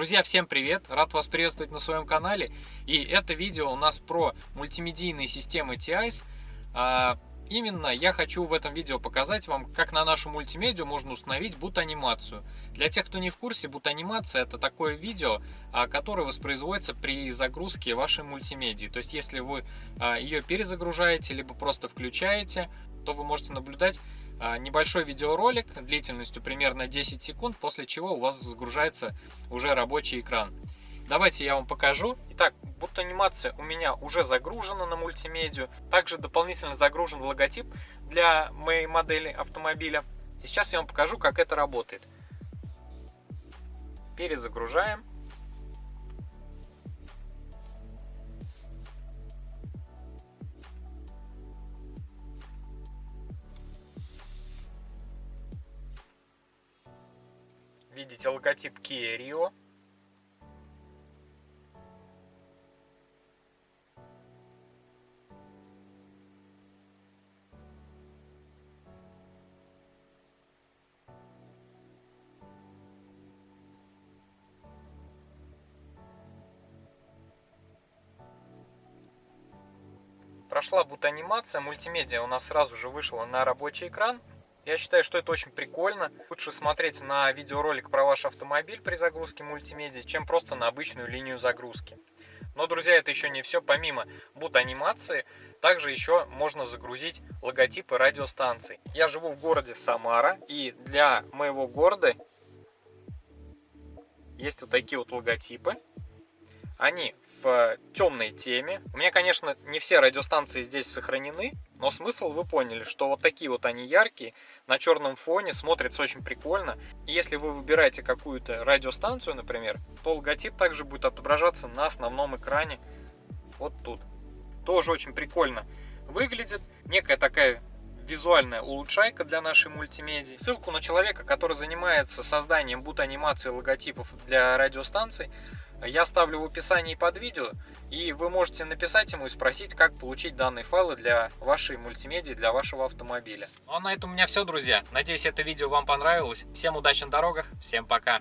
Друзья, всем привет! Рад вас приветствовать на своем канале. И это видео у нас про мультимедийные системы TIS. А, именно я хочу в этом видео показать вам, как на нашу мультимедию можно установить бут-анимацию. Для тех, кто не в курсе, бут-анимация это такое видео, а, которое воспроизводится при загрузке вашей мультимедии. То есть, если вы а, ее перезагружаете, либо просто включаете, то вы можете наблюдать небольшой видеоролик длительностью примерно 10 секунд, после чего у вас загружается уже рабочий экран. Давайте я вам покажу. Итак, будто анимация у меня уже загружена на мультимедию. Также дополнительно загружен логотип для моей модели автомобиля. И сейчас я вам покажу, как это работает. Перезагружаем. Видите логотип Kia. Прошла бут-анимация, мультимедиа у нас сразу же вышла на рабочий экран. Я считаю, что это очень прикольно. Лучше смотреть на видеоролик про ваш автомобиль при загрузке мультимедиа, чем просто на обычную линию загрузки. Но, друзья, это еще не все. Помимо бут-анимации, также еще можно загрузить логотипы радиостанций. Я живу в городе Самара, и для моего города есть вот такие вот логотипы. Они в темной теме. У меня, конечно, не все радиостанции здесь сохранены, но смысл вы поняли, что вот такие вот они яркие, на черном фоне, смотрится очень прикольно. И если вы выбираете какую-то радиостанцию, например, то логотип также будет отображаться на основном экране вот тут. Тоже очень прикольно выглядит. Некая такая визуальная улучшайка для нашей мультимедии. Ссылку на человека, который занимается созданием бут-анимации логотипов для радиостанций, я оставлю в описании под видео, и вы можете написать ему и спросить, как получить данные файлы для вашей мультимедии, для вашего автомобиля. Ну а на этом у меня все, друзья. Надеюсь, это видео вам понравилось. Всем удачи на дорогах, всем пока!